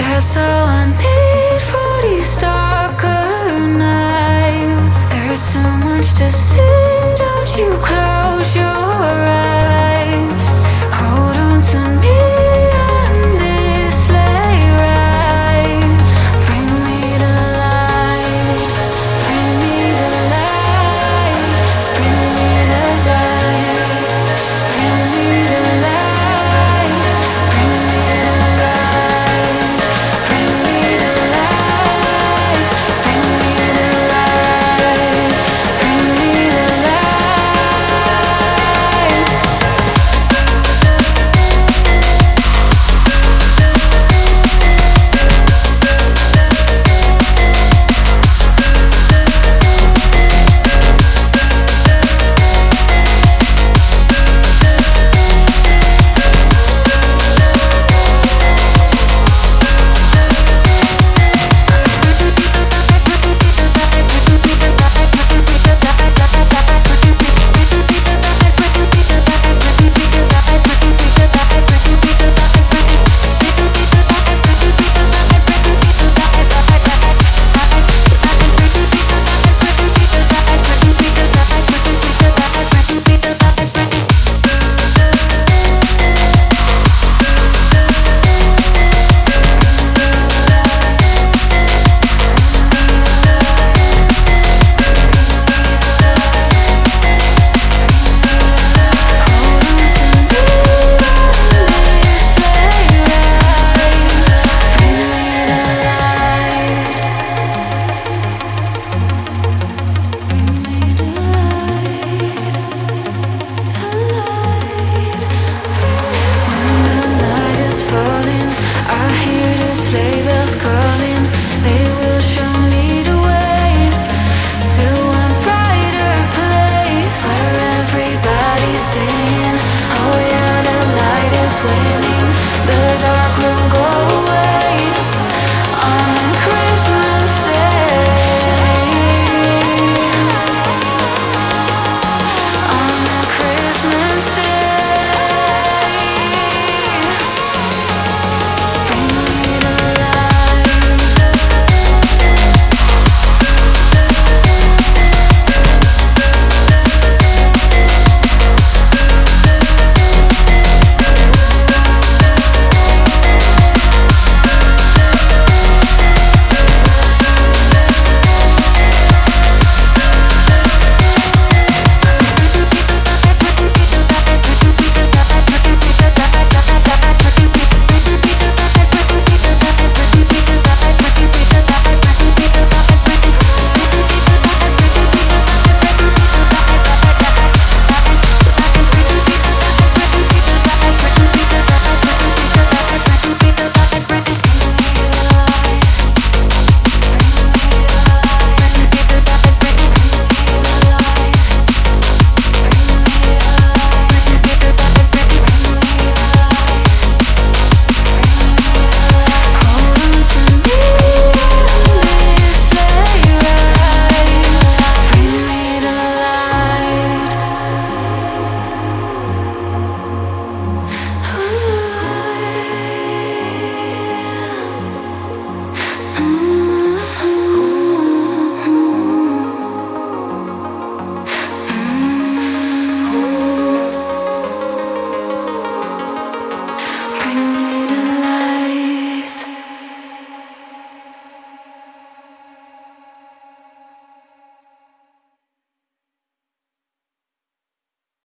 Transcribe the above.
That's all I need for these darker nights. There's so much to see, don't you cry